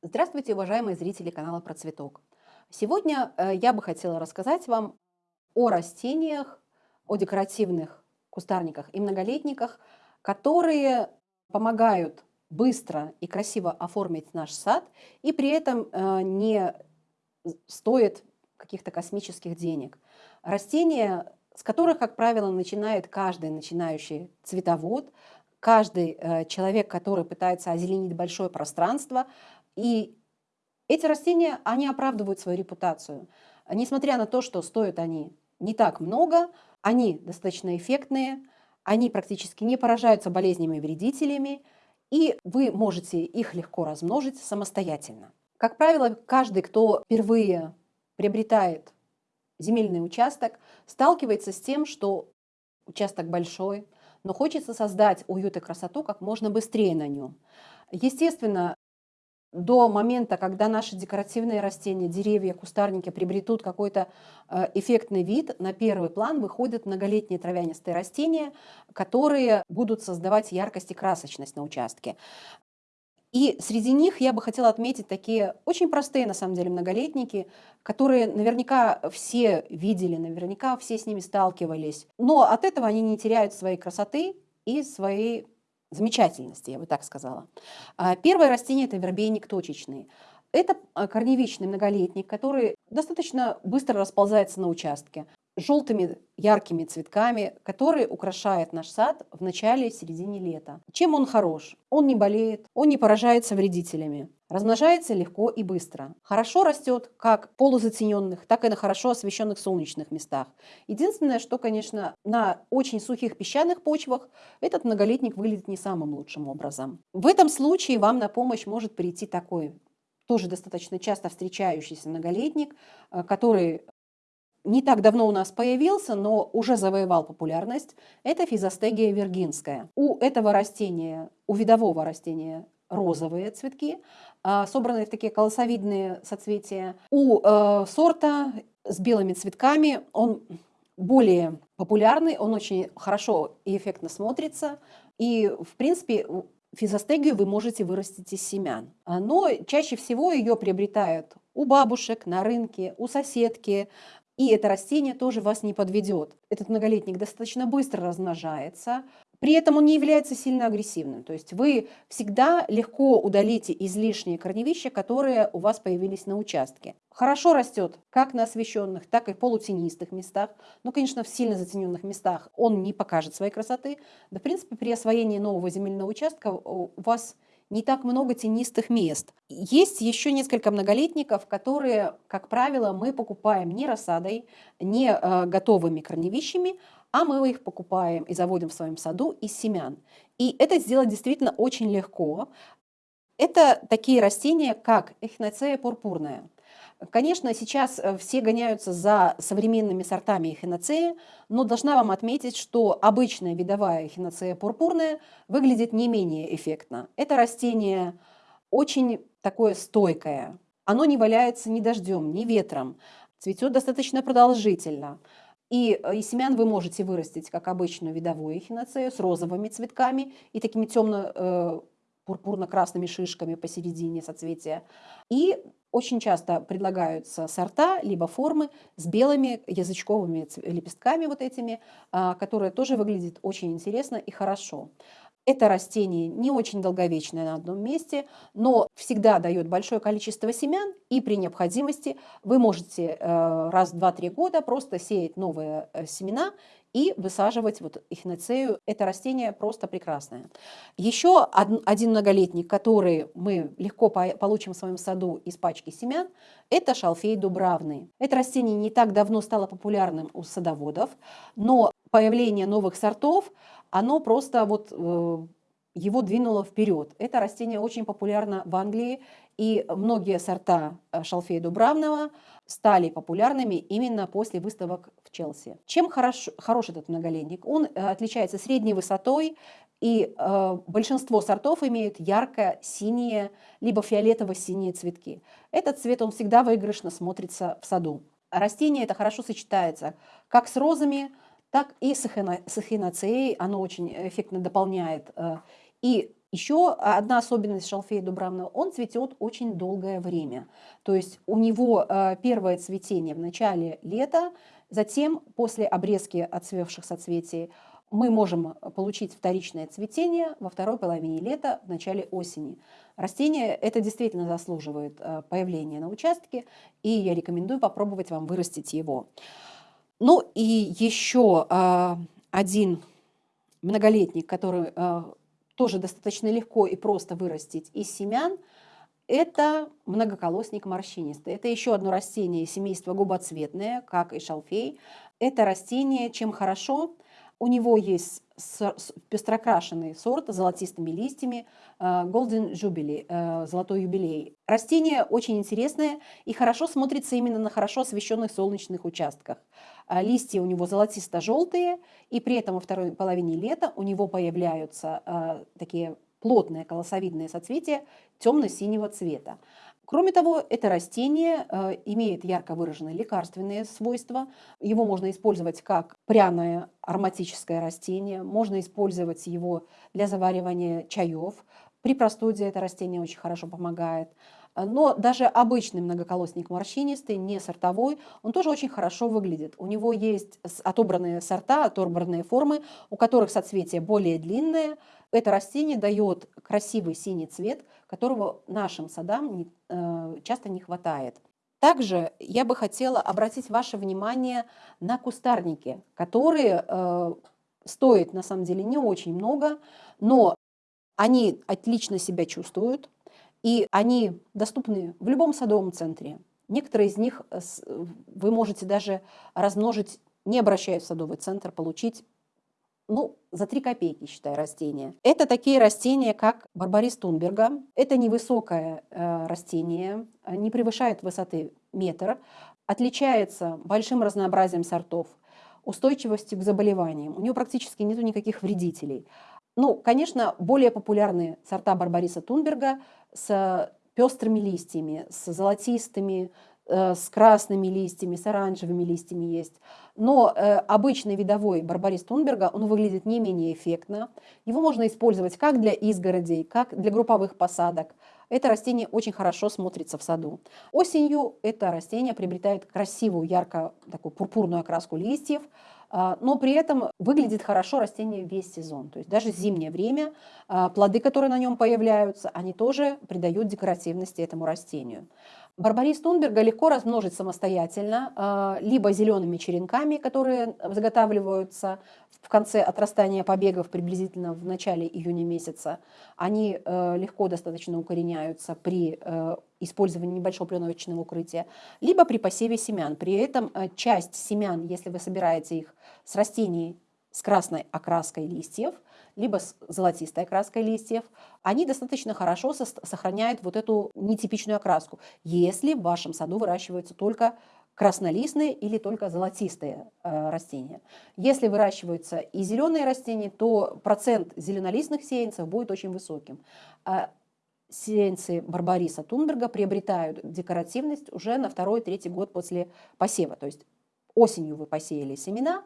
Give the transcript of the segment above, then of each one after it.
Здравствуйте, уважаемые зрители канала Про Цветок. Сегодня э, я бы хотела рассказать вам о растениях, о декоративных кустарниках и многолетниках, которые помогают быстро и красиво оформить наш сад и при этом э, не стоит каких-то космических денег. Растения, с которых, как правило, начинает каждый начинающий цветовод, каждый э, человек, который пытается озеленить большое пространство, и эти растения, они оправдывают свою репутацию. Несмотря на то, что стоят они не так много, они достаточно эффектные, они практически не поражаются болезнями и вредителями, и вы можете их легко размножить самостоятельно. Как правило, каждый, кто впервые приобретает земельный участок, сталкивается с тем, что участок большой, но хочется создать уют и красоту как можно быстрее на нем. Естественно, до момента, когда наши декоративные растения, деревья, кустарники приобретут какой-то э, эффектный вид, на первый план выходят многолетние травянистые растения, которые будут создавать яркость и красочность на участке. И среди них я бы хотела отметить такие очень простые, на самом деле, многолетники, которые наверняка все видели, наверняка все с ними сталкивались. Но от этого они не теряют своей красоты и своей замечательности, я бы так сказала. А, первое растение – это вербейник точечный. Это а, корневичный многолетник, который достаточно быстро расползается на участке желтыми яркими цветками, которые украшают наш сад в начале и середине лета. Чем он хорош? Он не болеет, он не поражается вредителями. Размножается легко и быстро. Хорошо растет как в полузатененных, так и на хорошо освещенных солнечных местах. Единственное, что, конечно, на очень сухих песчаных почвах этот многолетник выглядит не самым лучшим образом. В этом случае вам на помощь может прийти такой тоже достаточно часто встречающийся многолетник, э, который не так давно у нас появился, но уже завоевал популярность, это физостегия виргинская. У этого растения, у видового растения розовые цветки, а, собранные в такие колосовидные соцветия. У э, сорта с белыми цветками он более популярный, он очень хорошо и эффектно смотрится. И, в принципе, физостегию вы можете вырастить из семян. Но чаще всего ее приобретают у бабушек, на рынке, у соседки, и это растение тоже вас не подведет. Этот многолетник достаточно быстро размножается, при этом он не является сильно агрессивным. То есть вы всегда легко удалите излишние корневища, которые у вас появились на участке. Хорошо растет как на освещенных, так и полутенистых местах. Но, конечно, в сильно затененных местах он не покажет своей красоты. Да, в принципе, при освоении нового земельного участка у вас не так много тенистых мест. Есть еще несколько многолетников, которые, как правило, мы покупаем не рассадой, не э, готовыми корневищами, а мы их покупаем и заводим в своем саду из семян. И это сделать действительно очень легко. Это такие растения, как эхиноцея пурпурная. Конечно, сейчас э, все гоняются за современными сортами эхиноцеи, но должна вам отметить, что обычная видовая эхиноцея пурпурная выглядит не менее эффектно. Это растение очень такое стойкое. Оно не валяется ни дождем, ни ветром, цветет достаточно продолжительно. И э, из семян вы можете вырастить, как обычную видовую эхиноцею, с розовыми цветками и такими темно э, пурпурно-красными шишками посередине соцветия. И очень часто предлагаются сорта, либо формы с белыми язычковыми лепестками вот этими, а, которые тоже выглядят очень интересно и хорошо. Это растение не очень долговечное на одном месте, но всегда дает большое количество семян, и при необходимости вы можете э, раз в 2-3 года просто сеять новые э, семена и высаживать вот эхиноцею. Это растение просто прекрасное. Еще один многолетник, который мы легко получим в своем саду из пачки семян, это шалфей дубравный. Это растение не так давно стало популярным у садоводов, но появление новых сортов – оно просто вот э, его двинуло вперед. Это растение очень популярно в Англии, и многие сорта э, шалфея дубравного стали популярными именно после выставок в Челси. Чем хорош, хорош этот многолетник? Он э, отличается средней высотой, и э, большинство сортов имеют ярко-синие, либо фиолетово-синие цветки. Этот цвет, он всегда выигрышно смотрится в саду. Растение это хорошо сочетается как с розами, так и с эхиноцеей, оно очень эффектно дополняет э, и Еще одна особенность шалфея дубравна, он цветет очень долгое время. То есть у него э, первое цветение в начале лета, затем после обрезки отцвевших соцветий мы можем получить вторичное цветение во второй половине лета, в начале осени. Растение это действительно заслуживает э, появления на участке, и я рекомендую попробовать вам вырастить его. Ну и еще э, один многолетник, который тоже достаточно легко и просто вырастить из семян, это многоколосник морщинистый. Это еще одно растение семейства губоцветное, как и шалфей. Это растение чем хорошо – у него есть пестрокрашенный сорт с золотистыми листьями, э, Golden Jubilee, э, золотой юбилей. Растение очень интересное и хорошо смотрится именно на хорошо освещенных солнечных участках. Э, листья у него золотисто-желтые, и при этом во второй половине лета у него появляются такие плотные колосовидные соцветия темно-синего цвета. Кроме того, это растение э, имеет ярко выраженные лекарственные свойства. Его можно использовать как пряное ароматическое растение, можно использовать его для заваривания чаев. При простуде это растение очень хорошо помогает. Но даже обычный многоколосник морщинистый, не сортовой, он тоже очень хорошо выглядит. У него есть отобранные сорта, отобранные формы, у которых соцветия более длинные. Это растение дает красивый синий цвет, которого нашим садам э, часто не хватает. Также я бы хотела обратить ваше внимание на кустарники, которые э, стоят на самом деле не очень много, но они отлично себя чувствуют, и они доступны в любом садовом центре. Некоторые из них э, вы можете даже размножить, не обращаясь в садовый центр, получить ну, за 3 копейки, считай, растения. Это такие растения, как барбарис Тунберга. Это невысокое э, растение, не превышает высоты метр, отличается большим разнообразием сортов, устойчивостью к заболеваниям. У него практически нет никаких вредителей. Ну, конечно, более популярные сорта Барбариса Тунберга с пестрыми листьями, с золотистыми, э, с красными листьями, с оранжевыми листьями есть. Но э, обычный видовой барбарис Тунберга, он выглядит не менее эффектно. Его можно использовать как для изгородей, как для групповых посадок. Это растение очень хорошо смотрится в саду. Осенью это растение приобретает красивую, ярко такую пурпурную окраску листьев, но при этом выглядит хорошо растение весь сезон. То есть даже зимнее время а, плоды, которые на нем появляются, они тоже придают декоративности этому растению. Барбарис Тунберга легко размножить самостоятельно, а, либо зелеными черенками, которые заготавливаются в конце отрастания побегов приблизительно в начале июня месяца. Они э, легко достаточно укореняются при э, использовании небольшого пленочного укрытия, либо при посеве семян. При этом э, часть семян, если вы собираете их с растений с красной окраской листьев, либо с золотистой окраской листьев, они достаточно хорошо сохраняют вот эту нетипичную окраску, если в вашем саду выращиваются только краснолистные или только золотистые э, растения. Если выращиваются и зеленые растения, то процент зеленолистных сеянцев будет очень высоким. А сеянцы Барбариса Тунберга приобретают декоративность уже на второй-третий год после посева. То есть осенью вы посеяли семена,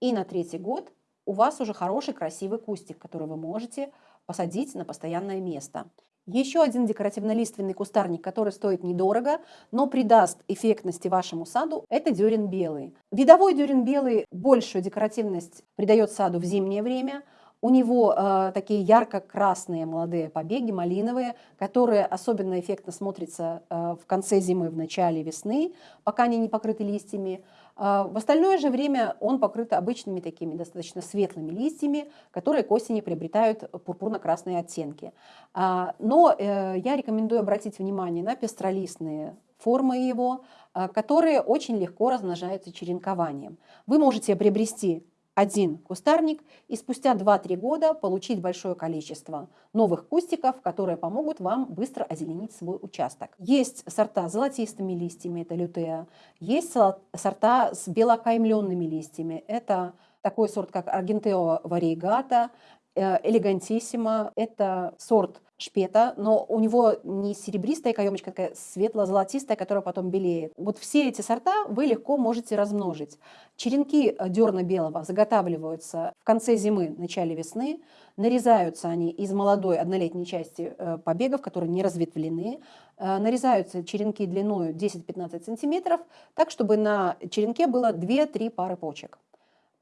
и на третий год у вас уже хороший красивый кустик, который вы можете посадить на постоянное место. Еще один декоративно-лиственный кустарник, который стоит недорого, но придаст эффектности вашему саду, это дюрин белый. Видовой дюрин белый большую декоративность придает саду в зимнее время. У него э, такие ярко-красные молодые побеги, малиновые, которые особенно эффектно смотрятся э, в конце зимы, в начале весны, пока они не покрыты листьями. А, в остальное же время он покрыт обычными такими достаточно светлыми листьями, которые к осени приобретают пурпурно-красные оттенки. А, но э, я рекомендую обратить внимание на пестролистные формы его, а, которые очень легко размножаются черенкованием. Вы можете приобрести один кустарник и спустя 2-3 года получить большое количество новых кустиков, которые помогут вам быстро озеленить свой участок. Есть сорта с золотистыми листьями, это лютея, есть сорта с белокаймленными листьями, это такой сорт, как Аргентео вариегата, элегантиссимо, это сорт шпета, но у него не серебристая каемочка, такая светло-золотистая, которая потом белеет. Вот все эти сорта вы легко можете размножить. Черенки э, дерна белого заготавливаются в конце зимы, начале весны. Нарезаются они из молодой однолетней части э, побегов, которые не разветвлены. Э, нарезаются черенки длиной 10-15 сантиметров, так, чтобы на черенке было 2-3 пары почек.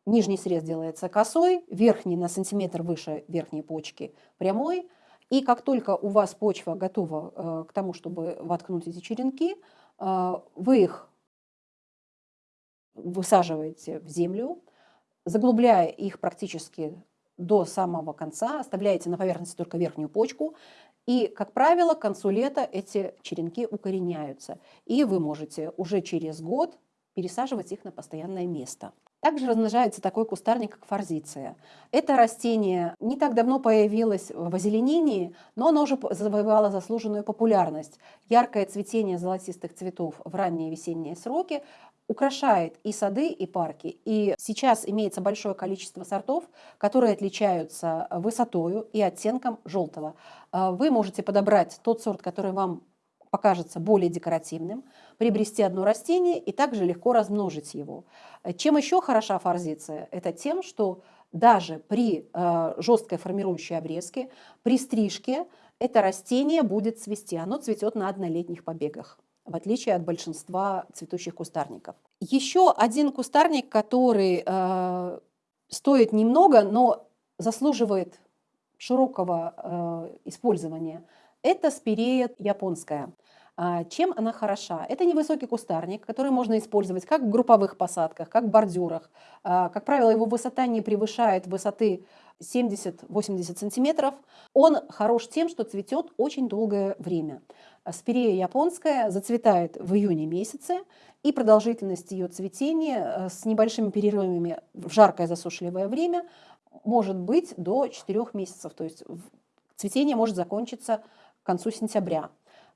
Нижний срез делается косой, верхний на сантиметр выше верхней почки прямой – и как только у вас почва готова э, к тому, чтобы воткнуть эти черенки, э, вы их высаживаете в землю, заглубляя их практически до самого конца, оставляете на поверхности только верхнюю почку, и, как правило, к концу лета эти черенки укореняются, и вы можете уже через год пересаживать их на постоянное место. Также размножается такой кустарник, как форзиция. Это растение не так давно появилось в озеленении, но оно уже завоевало заслуженную популярность. Яркое цветение золотистых цветов в ранние весенние сроки украшает и сады, и парки. И сейчас имеется большое количество сортов, которые отличаются высотою и оттенком желтого. Вы можете подобрать тот сорт, который вам покажется более декоративным, приобрести одно растение и также легко размножить его. Чем еще хороша форзиция? Это тем, что даже при э, жесткой формирующей обрезке, при стрижке это растение будет цвести. Оно цветет на однолетних побегах в отличие от большинства цветущих кустарников. Еще один кустарник, который э, стоит немного, но заслуживает широкого э, использования, это спирея японская. А, чем она хороша? Это невысокий кустарник, который можно использовать как в групповых посадках, как в бордюрах. А, как правило, его высота не превышает высоты 70-80 сантиметров. Он хорош тем, что цветет очень долгое время. Спирея японская зацветает в июне месяце, и продолжительность ее цветения э, с небольшими перерывами в жаркое засушливое время может быть до 4 месяцев. То есть цветение может закончиться к концу сентября.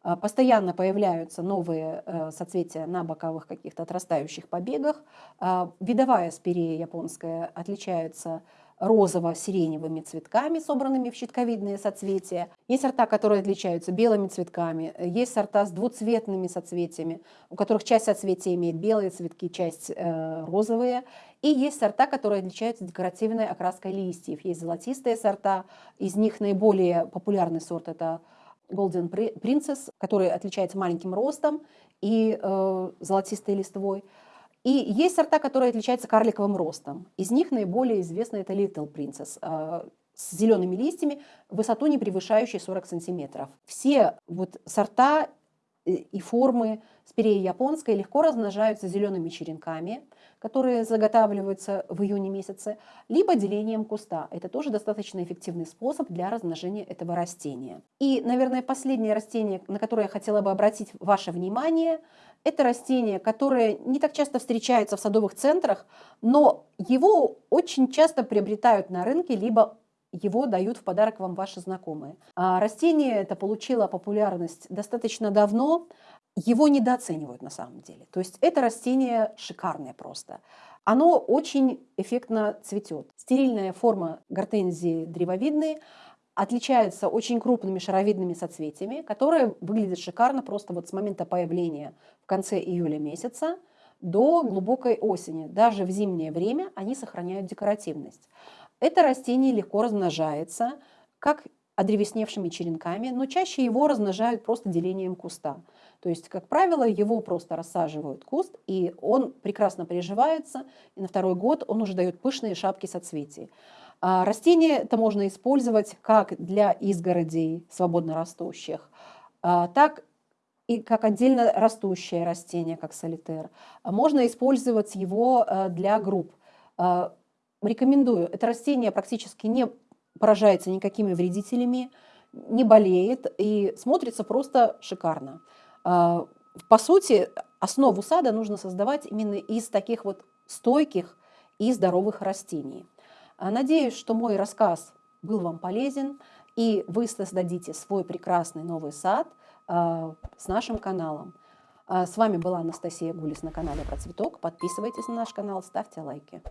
А, постоянно появляются новые э, соцветия на боковых каких-то отрастающих побегах. А, видовая спирея японская отличается розово-сиреневыми цветками, собранными в щитковидные соцветия. Есть сорта, которые отличаются белыми цветками, есть сорта с двуцветными соцветиями, у которых часть соцветия имеет белые цветки, часть э, розовые. И есть сорта, которые отличаются декоративной окраской листьев. Есть золотистые сорта, из них наиболее популярный сорт – это Golden Princess, который отличается маленьким ростом и э, золотистой листвой. И есть сорта, которые отличаются карликовым ростом. Из них наиболее известный это Little Princess э, с зелеными листьями, высоту не превышающей 40 сантиметров. Все вот сорта э, и формы спиреи японской легко размножаются зелеными черенками – которые заготавливаются в июне месяце, либо делением куста. Это тоже достаточно эффективный способ для размножения этого растения. И, наверное, последнее растение, на которое я хотела бы обратить ваше внимание, это растение, которое не так часто встречается в садовых центрах, но его очень часто приобретают на рынке, либо его дают в подарок вам ваши знакомые. А растение это получило популярность достаточно давно его недооценивают на самом деле. То есть это растение шикарное просто. Оно очень эффектно цветет. Стерильная форма гортензии древовидной отличается очень крупными шаровидными соцветиями, которые выглядят шикарно просто вот с момента появления в конце июля месяца до глубокой осени. Даже в зимнее время они сохраняют декоративность. Это растение легко размножается, как одревесневшими черенками, но чаще его размножают просто делением куста. То есть, как правило, его просто рассаживают куст, и он прекрасно приживается, и на второй год он уже дает пышные шапки соцветий. А растение это можно использовать как для изгородей свободно растущих, а, так и как отдельно растущее растение, как солитер. Можно использовать его э, для групп. А, рекомендую. Это растение практически не поражается никакими вредителями, не болеет и смотрится просто шикарно. А, по сути, основу сада нужно создавать именно из таких вот стойких и здоровых растений. А, надеюсь, что мой рассказ был вам полезен, и вы создадите свой прекрасный новый сад а, с нашим каналом. С вами была Анастасия Гулис на канале Про Цветок. Подписывайтесь на наш канал, ставьте лайки.